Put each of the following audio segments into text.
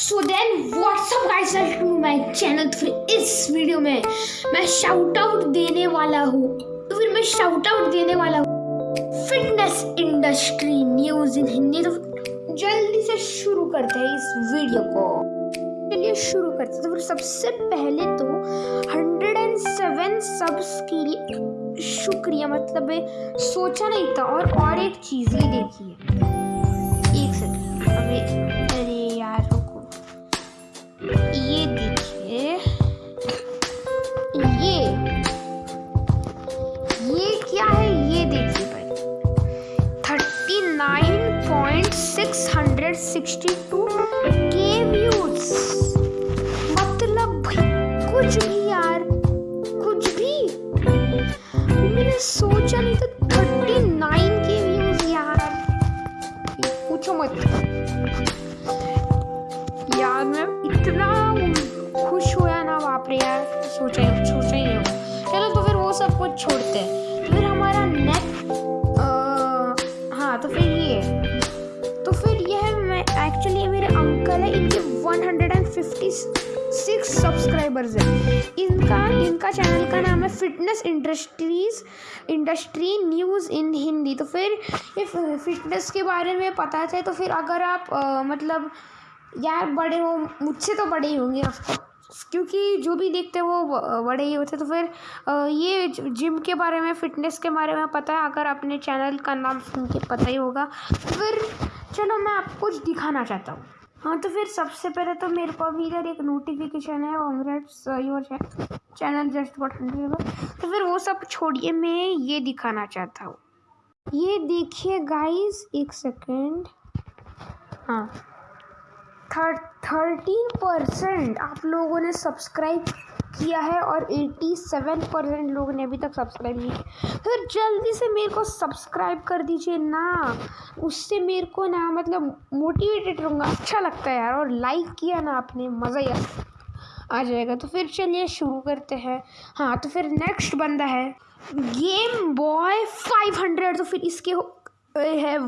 So then what's up guys welcome to my channel तो फिर इस वीडियो में मैं शाउट आउट देने वाला हूँ। तो फिर मैं शाउट आउट देने वाला हूँ। Fitness industry news in Hindi तो जल्दी से शुरू करते हैं इस वीडियो को। चलिए शुरू करते हैं। तो फिर सबसे पहले तो 107 सब्स के लिए शुक्रिया। मतलब सोचा नहीं था और और एक चीज़ ही देखिए। एक सेकंड अबे 62 के व्यूज़ मतलब भी कुछ भी यार, कुछ भी। मैंने सोचा नहीं था 39 के व्यूज़ यार। पूछो मत। यार, मैं इतना खुश हुआ ना, बाप रे यार। सोचा ही सोचा ही चलो तो फिर वो सब कुछ छोड़ते हैं। तो फिर हमारा नेक्स्ट हाँ तो फिर ये। अंकल है इनके 156 सब्सक्राइबर्स हैं। इनका इनका चैनल का नाम है fitness industries industry news in Hindi तो फिर ये फिटनेस के बारे में पता है तो फिर अगर आप अ, मतलब यार बड़े हो मुझसे तो बड़े ही होंगे ऑफकोर्स क्योंकि जो भी देखते हैं वो बड़े ही होते। तो फिर ये जिम के बारे में फिटनेस के बारे में पता है अगर अपने चैनल का नाम सुन के पता ही होगा। तो फिर चलो मैं आपको कुछ दिखाना चाहता हूँ। हाँ तो फिर सबसे पहले तो मेरे को अभी इधर एक नोटिफिकेशन है congrats your channel just hundred तो फिर वो सब छोड़िए, मैं ये दिखाना चाहता हूँ। ये देखिए गाइस एक सेकेंड हाँ। थर्टीन परसेंट आप लोगों ने सब्सक्राइब किया है और एटी सेवन परसेंट लोगों ने अभी तक सब्सक्राइब नहीं किया। फिर जल्दी से मेरे को सब्सक्राइब कर दीजिए ना। उससे मेरे को ना मतलब मोटिवेटेड रहूँगा। अच्छा लगता है यार और लाइक किया ना आपने, मज़ा ही आ आ जाएगा। तो फिर चलिए शुरू करते हैं। हाँ तो फिर नेक्स्ट बंदा है। गेम बॉय फाइव हंड्रेड तो फिर इसके है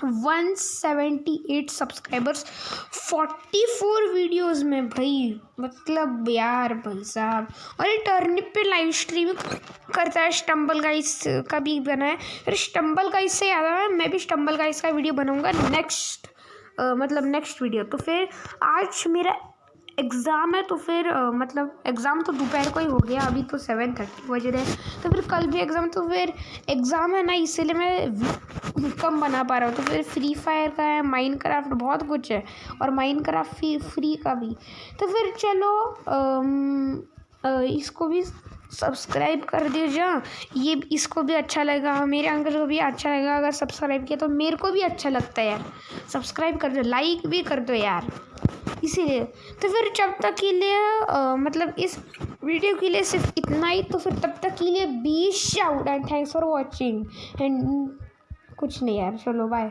178 सब्सक्राइबर्स फोर्टी फोर वीडियोज़ में भाई मतलब यार भाई साहब। और ये टर्निप पे लाइव स्ट्रीम करता है स्टम्बल गाइस का भी बना है। फिर स्टम्बल गाइस से याद आया मैं भी स्टम्बल गाइस का वीडियो बनाऊँगा नेक्स्ट मतलब नेक्स्ट वीडियो तो फिर आज मेरा एग्ज़ाम है तो फिर मतलब एग्ज़ाम तो दोपहर को ही हो गया अभी तो सेवन थर्टी बज रहे हैं। तो फिर कल भी एग्ज़ाम तो फिर एग्ज़ाम है ना इसीलिए मैं कम बना पा रहा हूँ। तो फिर फ्री फायर का है माइंड क्राफ्ट बहुत कुछ है और माइंड क्राफ्ट फ्री फ्री का भी। तो फिर चलो अम, अ, इसको भी सब्सक्राइब कर दीजिए ये इसको भी अच्छा लगेगा मेरे अंकल को भी अच्छा लगेगा अगर सब्सक्राइब किया तो मेरे को भी अच्छा लगता है यार। सब्सक्राइब कर दो लाइक भी कर दो यार। इसीलिए। तो फिर जब तक के लिए आ, मतलब इस वीडियो के लिए सिर्फ़ इतना ही तो फिर तब तक के लिए be shout and thanks for watching and कुछ नहीं यार चलो बाय